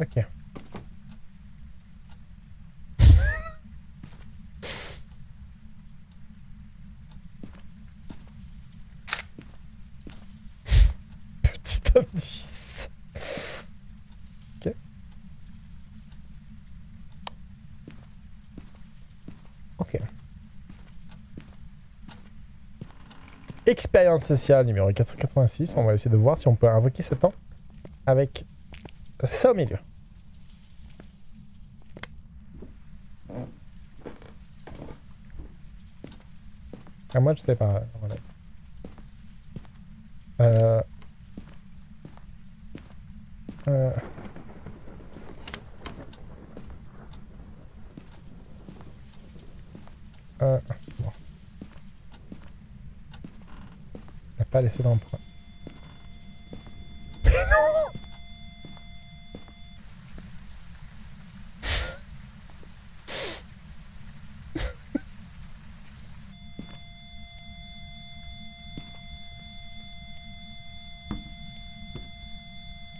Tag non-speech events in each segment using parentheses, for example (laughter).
Ok. (laughs) Petit indice. Expérience sociale numéro 486. On va essayer de voir si on peut invoquer Satan avec ça au milieu. Ah, moi, je sais pas. Euh... Euh... Euh... Bon. Il n'a pas laissé d'empreinte. Mais non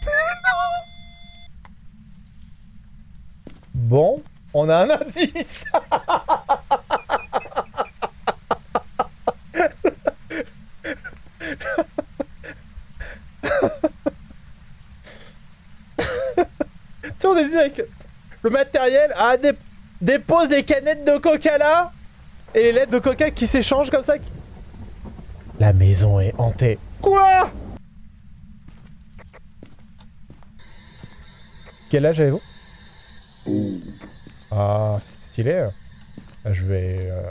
(laughs) Bon, on a un indice (laughs) Tu sais, on est déjà avec le matériel. Ah, dé- dépose des canettes de coca là Et les lettres de coca qui s'échangent comme ça. La maison est hantée. Quoi? Quel âge avez-vous? Ah, c'est stylé. Je vais... euh,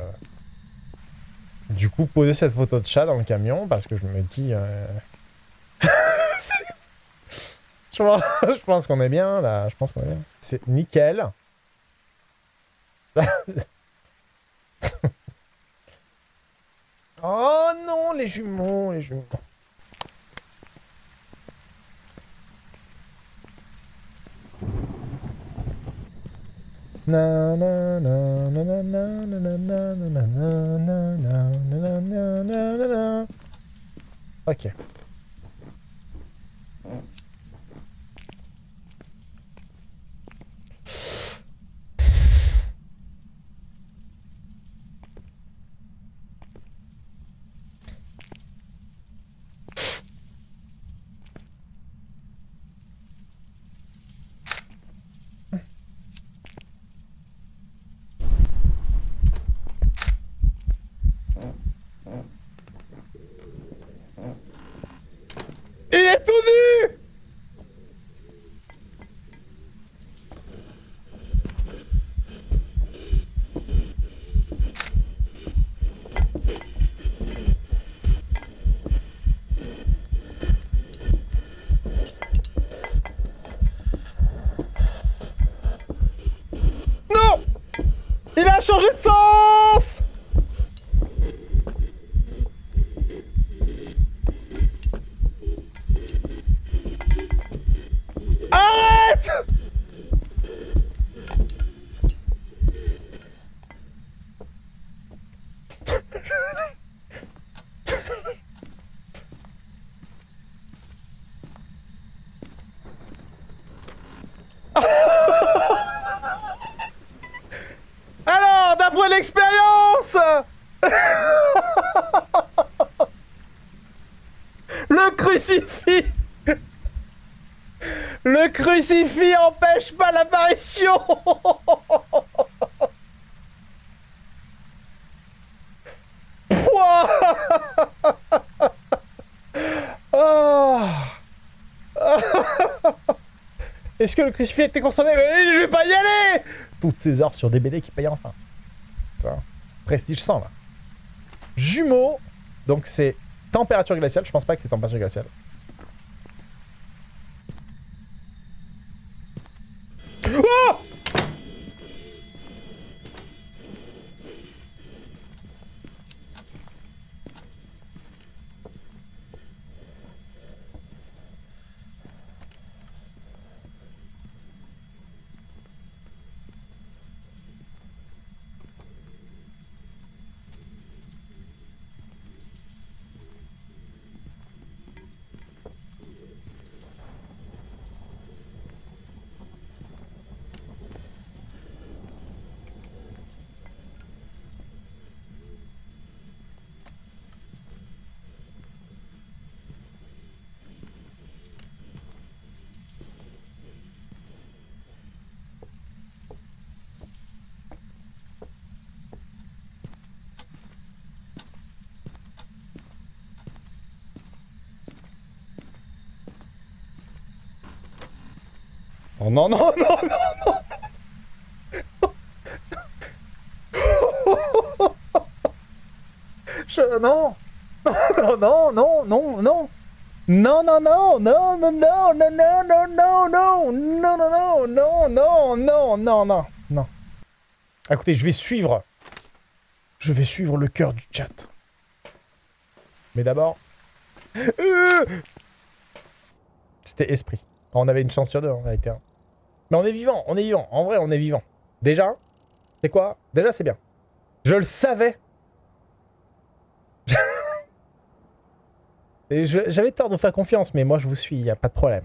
Du coup, poser cette photo de chat dans le camion parce que je me dis... euh, je pense, qu'on est bien, là. Je pense qu'on est bien. C'est nickel. oh non, les jumeaux, les jumeaux. Na tout nu Non! Il a changé de sens L'expérience (laughs) Le crucifix (laughs) Le crucifix empêche pas l'apparition (laughs) Ah. Est-ce que le crucifix a été consommé? Je vais pas y aller Toutes ces heures sur des qui payent enfin. Prestige 100 là. Jumeaux, donc c'est température glaciale. Je pense pas que c'est température glaciale. Oh Oh non, non, non, non, non Je... Non Non, non, non, non, non non, non, non, non, non, non, non, non, non, non, non, non, non, non, non, non, non, non, non. Écoutez, je vais suivre. Je vais suivre le cœur du chat. Mais d'abord... C'était esprit. On avait une chance sur deux, en réalité. Mais on est vivant, on est vivant. En vrai, on est vivant. Déjà, c'est quoi? Déjà, c'est bien. Je le savais. (laughs) J'avais tort de vous faire confiance, mais moi, je vous suis, il n'y a pas de problème.